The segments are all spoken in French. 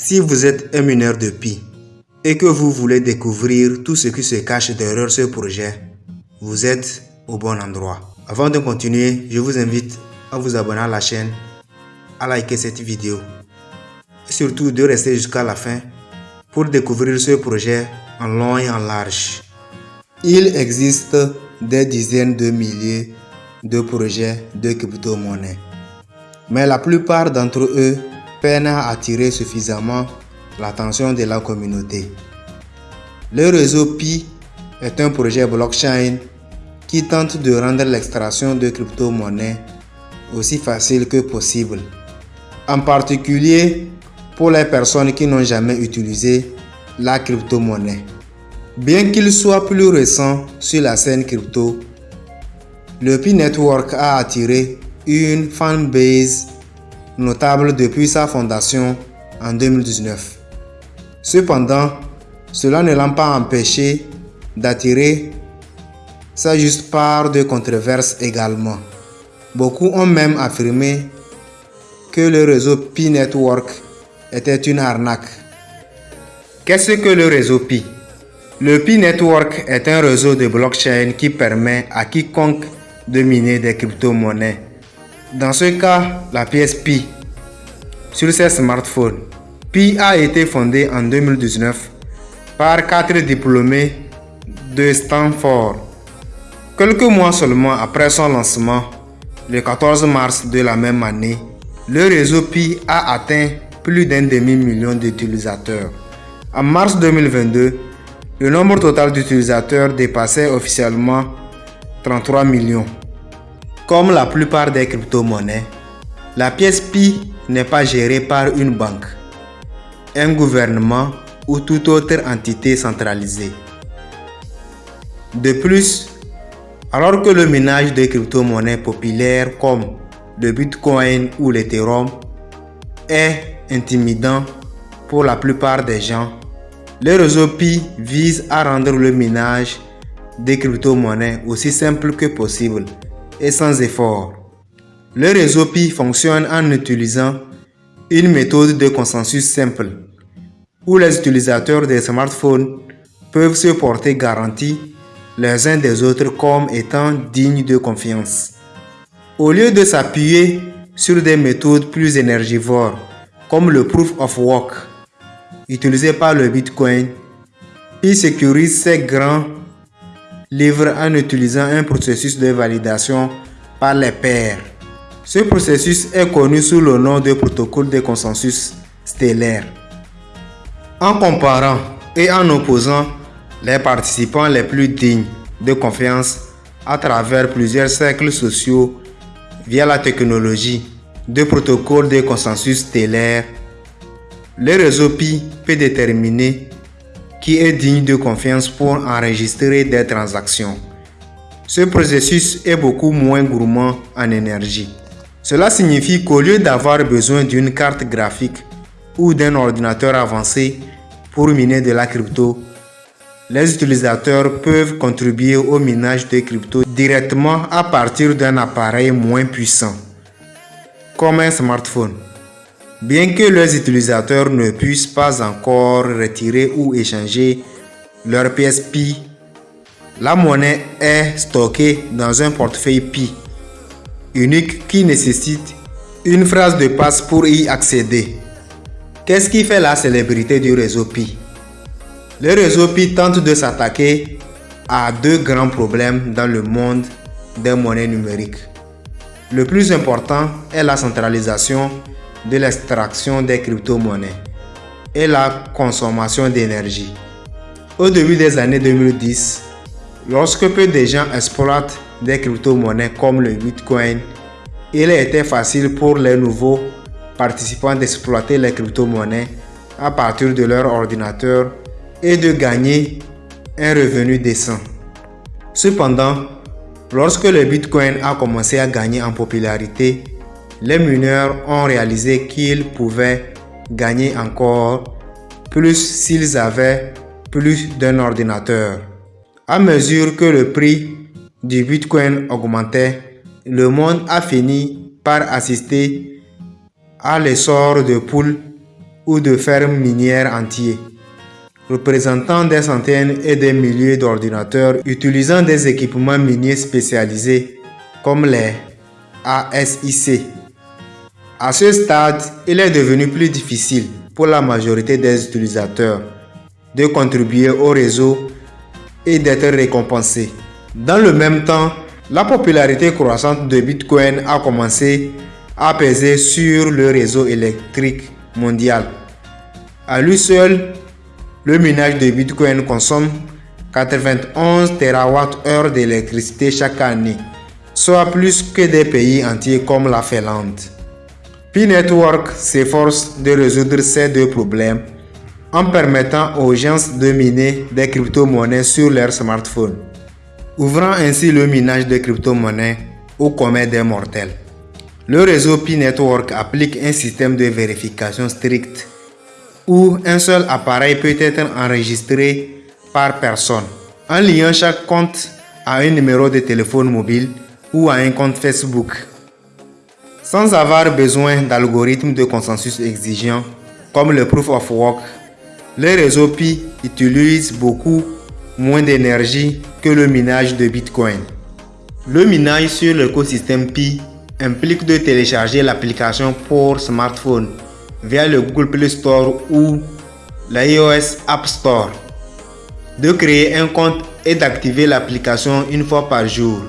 Si vous êtes un mineur de Pi et que vous voulez découvrir tout ce qui se cache derrière ce projet, vous êtes au bon endroit. Avant de continuer, je vous invite à vous abonner à la chaîne, à liker cette vidéo et surtout de rester jusqu'à la fin pour découvrir ce projet en long et en large. Il existe des dizaines de milliers de projets de crypto-monnaie, mais la plupart d'entre eux peine à attirer suffisamment l'attention de la communauté. Le réseau Pi est un projet blockchain qui tente de rendre l'extraction de crypto-monnaies aussi facile que possible, en particulier pour les personnes qui n'ont jamais utilisé la crypto-monnaie. Bien qu'il soit plus récent sur la scène crypto, le Pi Network a attiré une fanbase notable depuis sa fondation en 2019. Cependant, cela ne l'a pas empêché d'attirer sa juste part de controverses également. Beaucoup ont même affirmé que le réseau Pi Network était une arnaque. Qu'est-ce que le réseau Pi? Le Pi Network est un réseau de blockchain qui permet à quiconque de miner des crypto-monnaies dans ce cas, la pièce Pi sur ses smartphones. Pi a été fondé en 2019 par quatre diplômés de Stanford. Quelques mois seulement après son lancement, le 14 mars de la même année, le réseau Pi a atteint plus d'un demi-million d'utilisateurs. En mars 2022, le nombre total d'utilisateurs dépassait officiellement 33 millions. Comme la plupart des crypto-monnaies, la pièce Pi n'est pas gérée par une banque, un gouvernement ou toute autre entité centralisée. De plus, alors que le minage de crypto-monnaies populaires comme le Bitcoin ou l'Ethereum est intimidant pour la plupart des gens, le réseau Pi vise à rendre le minage des crypto-monnaies aussi simple que possible et sans effort. Le réseau Pi fonctionne en utilisant une méthode de consensus simple, où les utilisateurs des smartphones peuvent se porter garantie les uns des autres comme étant dignes de confiance. Au lieu de s'appuyer sur des méthodes plus énergivores, comme le Proof of Work, utilisé par le Bitcoin, Pi sécurise ses grands livre en utilisant un processus de validation par les pairs. Ce processus est connu sous le nom de protocole de consensus stellaire. En comparant et en opposant les participants les plus dignes de confiance à travers plusieurs cercles sociaux via la technologie de protocole de consensus stellaire, le réseau Pi peut déterminer qui est digne de confiance pour enregistrer des transactions. Ce processus est beaucoup moins gourmand en énergie. Cela signifie qu'au lieu d'avoir besoin d'une carte graphique ou d'un ordinateur avancé pour miner de la crypto, les utilisateurs peuvent contribuer au minage de crypto directement à partir d'un appareil moins puissant, comme un smartphone. Bien que les utilisateurs ne puissent pas encore retirer ou échanger leur pièce Pi, la monnaie est stockée dans un portefeuille Pi unique qui nécessite une phrase de passe pour y accéder. Qu'est-ce qui fait la célébrité du réseau Pi Le réseau Pi tente de s'attaquer à deux grands problèmes dans le monde des monnaies numériques. Le plus important est la centralisation de l'extraction des crypto-monnaies et la consommation d'énergie. Au début des années 2010, lorsque peu de gens exploitent des crypto-monnaies comme le Bitcoin, il était facile pour les nouveaux participants d'exploiter les crypto-monnaies à partir de leur ordinateur et de gagner un revenu décent. Cependant, lorsque le Bitcoin a commencé à gagner en popularité, les mineurs ont réalisé qu'ils pouvaient gagner encore plus s'ils avaient plus d'un ordinateur. À mesure que le prix du Bitcoin augmentait, le monde a fini par assister à l'essor de poules ou de fermes minières entiers, représentant des centaines et des milliers d'ordinateurs utilisant des équipements miniers spécialisés comme les ASIC. À ce stade, il est devenu plus difficile pour la majorité des utilisateurs de contribuer au réseau et d'être récompensés. Dans le même temps, la popularité croissante de Bitcoin a commencé à peser sur le réseau électrique mondial. À lui seul, le minage de Bitcoin consomme 91 TWh d'électricité chaque année, soit plus que des pays entiers comme la Finlande. P-Network s'efforce de résoudre ces deux problèmes en permettant aux gens de miner des crypto-monnaies sur leur smartphone, ouvrant ainsi le minage de crypto-monnaies au commun des mortels. Le réseau P-Network applique un système de vérification strict où un seul appareil peut être enregistré par personne en liant chaque compte à un numéro de téléphone mobile ou à un compte Facebook. Sans avoir besoin d'algorithmes de consensus exigeants comme le Proof of Work, le réseau Pi utilise beaucoup moins d'énergie que le minage de Bitcoin. Le minage sur l'écosystème Pi implique de télécharger l'application pour smartphone via le Google Play Store ou l'iOS App Store, de créer un compte et d'activer l'application une fois par jour.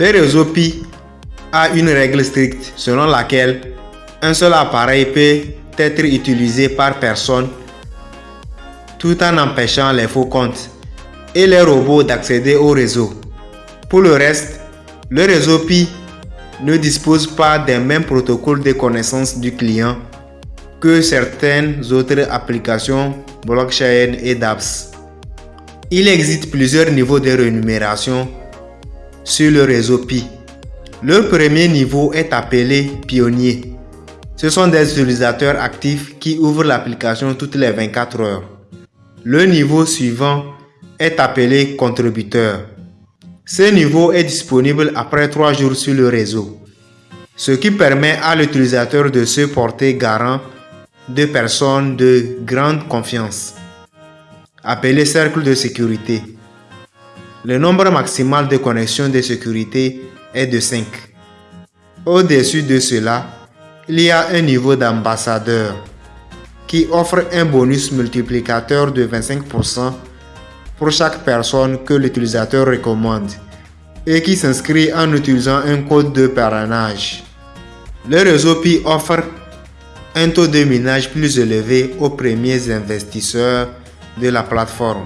Le réseau Pi a une règle stricte selon laquelle un seul appareil peut être utilisé par personne tout en empêchant les faux comptes et les robots d'accéder au réseau. Pour le reste, le réseau Pi ne dispose pas des mêmes protocoles de connaissance du client que certaines autres applications blockchain et dApps. Il existe plusieurs niveaux de rémunération sur le réseau Pi. Le premier niveau est appelé pionnier. Ce sont des utilisateurs actifs qui ouvrent l'application toutes les 24 heures. Le niveau suivant est appelé contributeur. Ce niveau est disponible après 3 jours sur le réseau, ce qui permet à l'utilisateur de se porter garant de personnes de grande confiance, appelé cercle de sécurité. Le nombre maximal de connexions de sécurité est de 5. Au-dessus de cela, il y a un niveau d'ambassadeur qui offre un bonus multiplicateur de 25% pour chaque personne que l'utilisateur recommande et qui s'inscrit en utilisant un code de parrainage. Le réseau Pi offre un taux de minage plus élevé aux premiers investisseurs de la plateforme.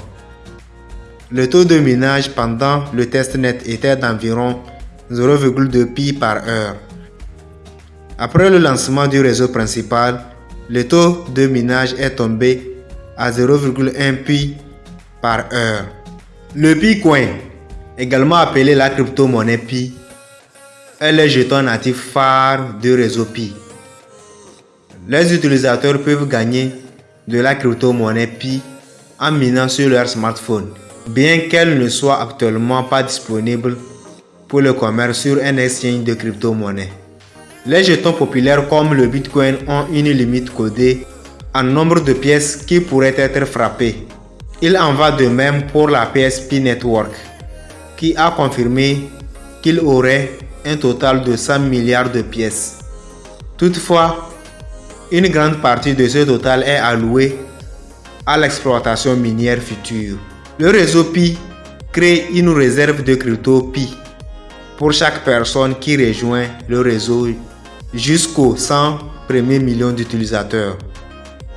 Le taux de minage pendant le testnet était d'environ 0,2 pi par heure. Après le lancement du réseau principal, le taux de minage est tombé à 0,1 pi heure. Le Bitcoin, également appelé la crypto-monnaie Pi, est le jeton natif phare du réseau Pi. Les utilisateurs peuvent gagner de la crypto-monnaie Pi en minant sur leur smartphone, bien qu'elle ne soit actuellement pas disponible pour le commerce sur un exchange de crypto-monnaie. Les jetons populaires comme le Bitcoin ont une limite codée en nombre de pièces qui pourraient être frappées. Il en va de même pour la PSP Network, qui a confirmé qu'il aurait un total de 100 milliards de pièces. Toutefois, une grande partie de ce total est allouée à l'exploitation minière future. Le réseau Pi crée une réserve de crypto Pi pour chaque personne qui rejoint le réseau jusqu'aux 100 premiers millions d'utilisateurs.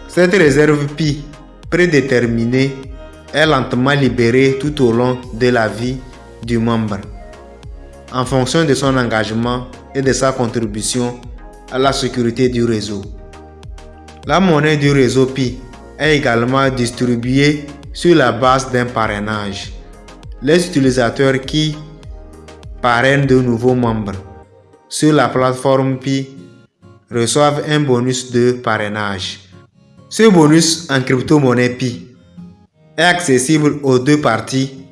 Cette réserve Pi prédéterminée est lentement libéré tout au long de la vie du membre, en fonction de son engagement et de sa contribution à la sécurité du réseau. La monnaie du réseau Pi est également distribuée sur la base d'un parrainage. Les utilisateurs qui parrainent de nouveaux membres sur la plateforme Pi reçoivent un bonus de parrainage. Ce bonus en crypto-monnaie Pi est accessible aux deux parties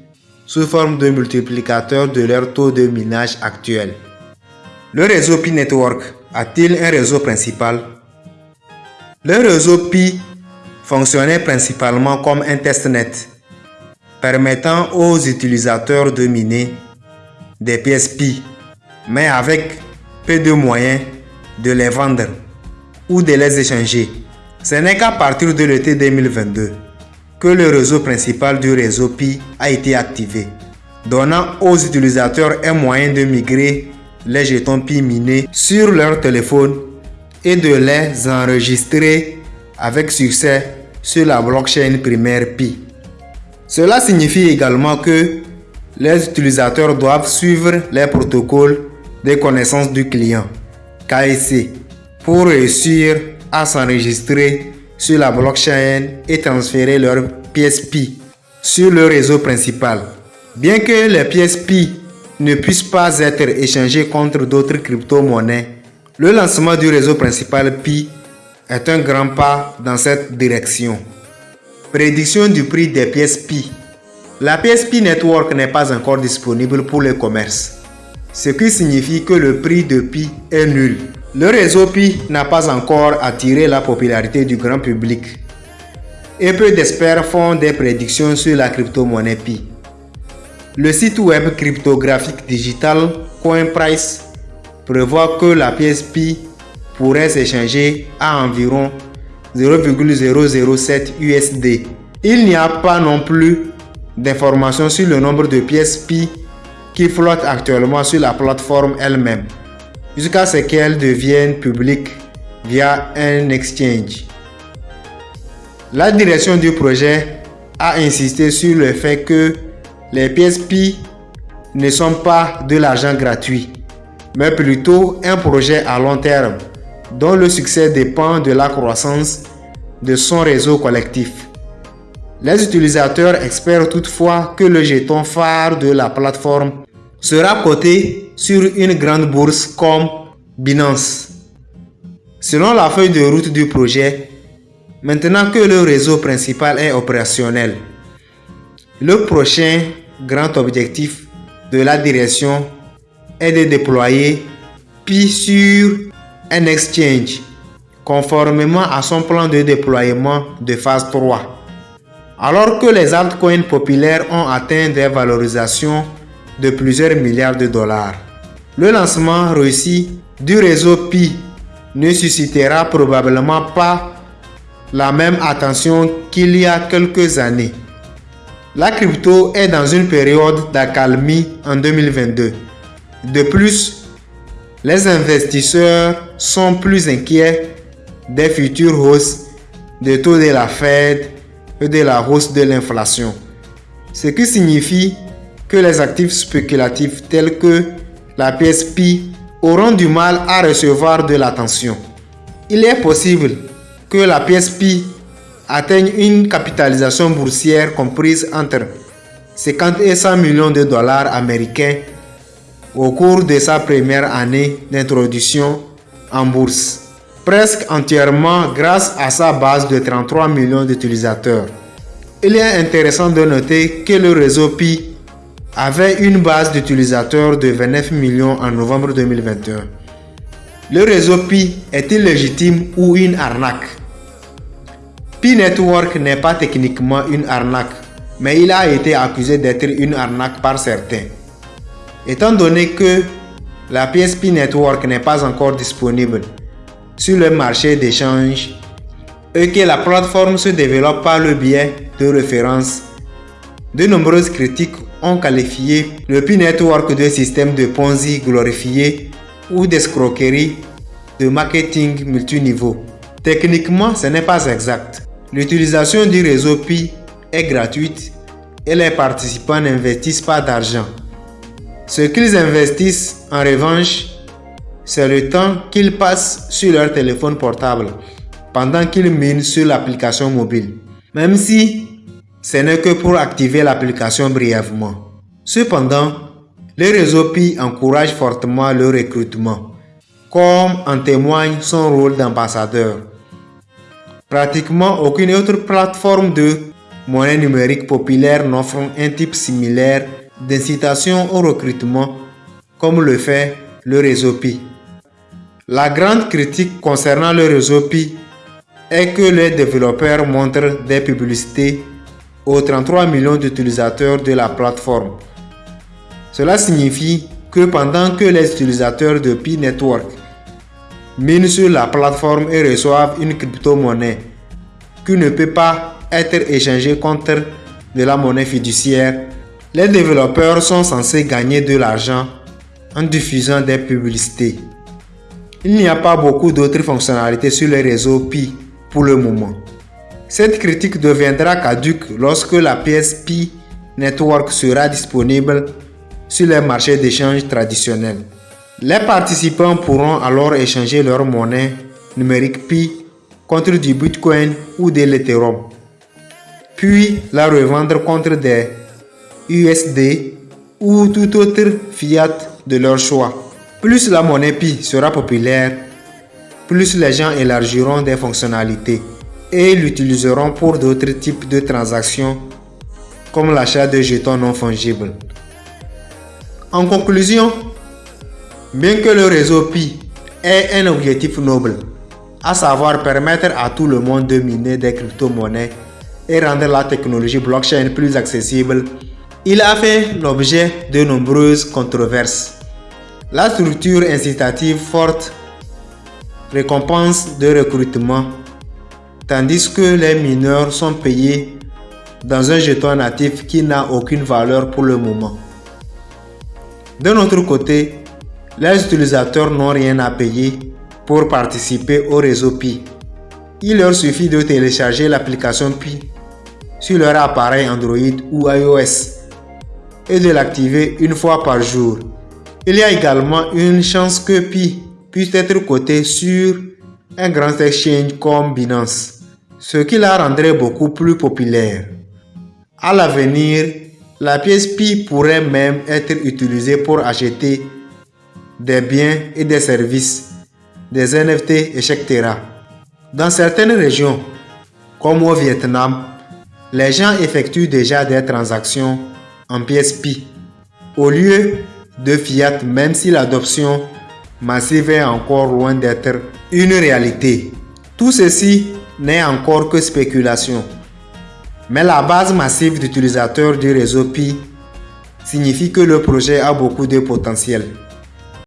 sous forme de multiplicateur de leur taux de minage actuel. Le réseau Pi Network a-t-il un réseau principal? Le réseau Pi fonctionnait principalement comme un testnet, permettant aux utilisateurs de miner des pièces Pi, mais avec peu de moyens de les vendre ou de les échanger. Ce n'est qu'à partir de l'été 2022 que le réseau principal du réseau Pi a été activé, donnant aux utilisateurs un moyen de migrer les jetons Pi minés sur leur téléphone et de les enregistrer avec succès sur la blockchain primaire Pi. Cela signifie également que les utilisateurs doivent suivre les protocoles de connaissance du client, KSC, pour réussir à s'enregistrer sur la blockchain et transférer leurs pièces Pi sur le réseau principal. Bien que les pièces Pi ne puissent pas être échangées contre d'autres crypto-monnaies, le lancement du réseau principal Pi est un grand pas dans cette direction. Prédiction du prix des pièces Pi. La Pi Network n'est pas encore disponible pour le commerce, ce qui signifie que le prix de Pi est nul. Le réseau Pi n'a pas encore attiré la popularité du grand public et peu d'experts font des prédictions sur la crypto-monnaie Pi. Le site web cryptographique digital CoinPrice prévoit que la pièce Pi pourrait s'échanger à environ 0,007 USD. Il n'y a pas non plus d'informations sur le nombre de pièces Pi qui flottent actuellement sur la plateforme elle-même jusqu'à ce qu'elles deviennent publiques via un exchange. La direction du projet a insisté sur le fait que les pièces Pi ne sont pas de l'argent gratuit, mais plutôt un projet à long terme dont le succès dépend de la croissance de son réseau collectif. Les utilisateurs espèrent toutefois que le jeton phare de la plateforme sera coté sur une grande bourse comme Binance. Selon la feuille de route du projet, maintenant que le réseau principal est opérationnel, le prochain grand objectif de la direction est de déployer Pi sur un exchange conformément à son plan de déploiement de phase 3. Alors que les altcoins populaires ont atteint des valorisations de plusieurs milliards de dollars. Le lancement réussi du réseau Pi ne suscitera probablement pas la même attention qu'il y a quelques années. La crypto est dans une période d'accalmie en 2022. De plus, les investisseurs sont plus inquiets des futures hausses des taux de la Fed de la hausse de l'inflation. Ce qui signifie que les actifs spéculatifs tels que la PSP auront du mal à recevoir de l'attention. Il est possible que la PSP atteigne une capitalisation boursière comprise entre 50 et 100 millions de dollars américains au cours de sa première année d'introduction en bourse, presque entièrement grâce à sa base de 33 millions d'utilisateurs. Il est intéressant de noter que le réseau Pi avait une base d'utilisateurs de 29 millions en novembre 2021. Le réseau Pi est-il légitime ou une arnaque? Pi Network n'est pas techniquement une arnaque, mais il a été accusé d'être une arnaque par certains. Étant donné que la pièce Pi Network n'est pas encore disponible sur le marché d'échange et que la plateforme se développe par le biais de références, de nombreuses critiques ont qualifié le P-Network de système de Ponzi glorifié ou d'escroquerie de marketing multiniveau. Techniquement, ce n'est pas exact. L'utilisation du réseau Pi est gratuite et les participants n'investissent pas d'argent. Ce qu'ils investissent en revanche, c'est le temps qu'ils passent sur leur téléphone portable pendant qu'ils minent sur l'application mobile. Même si ce n'est que pour activer l'application brièvement. Cependant, le réseau Pi encourage fortement le recrutement, comme en témoigne son rôle d'ambassadeur. Pratiquement aucune autre plateforme de monnaie numérique populaire n'offre un type similaire d'incitation au recrutement comme le fait le réseau Pi. La grande critique concernant le réseau Pi est que les développeurs montrent des publicités aux 33 millions d'utilisateurs de la plateforme. Cela signifie que pendant que les utilisateurs de Pi Network minent sur la plateforme et reçoivent une crypto-monnaie qui ne peut pas être échangée contre de la monnaie fiduciaire, les développeurs sont censés gagner de l'argent en diffusant des publicités. Il n'y a pas beaucoup d'autres fonctionnalités sur les réseaux Pi pour le moment. Cette critique deviendra caduque lorsque la PSP Network sera disponible sur les marchés d'échange traditionnels. Les participants pourront alors échanger leur monnaie numérique Pi contre du Bitcoin ou de l'Ethereum, puis la revendre contre des USD ou tout autre fiat de leur choix. Plus la monnaie Pi sera populaire, plus les gens élargiront des fonctionnalités et l'utiliseront pour d'autres types de transactions comme l'achat de jetons non fongibles. En conclusion, bien que le réseau Pi ait un objectif noble, à savoir permettre à tout le monde de miner des crypto-monnaies et rendre la technologie blockchain plus accessible, il a fait l'objet de nombreuses controverses. La structure incitative forte récompense de recrutement, tandis que les mineurs sont payés dans un jeton natif qui n'a aucune valeur pour le moment. De notre côté, les utilisateurs n'ont rien à payer pour participer au réseau Pi. Il leur suffit de télécharger l'application Pi sur leur appareil Android ou iOS et de l'activer une fois par jour. Il y a également une chance que Pi puisse être coté sur un grand exchange comme Binance, ce qui la rendrait beaucoup plus populaire. À l'avenir, la pièce Pi pourrait même être utilisée pour acheter des biens et des services, des NFT, etc. Dans certaines régions, comme au Vietnam, les gens effectuent déjà des transactions en pièces Pi au lieu de fiat même si l'adoption massive est encore loin d'être une réalité. Tout ceci n'est encore que spéculation. Mais la base massive d'utilisateurs du réseau Pi signifie que le projet a beaucoup de potentiel.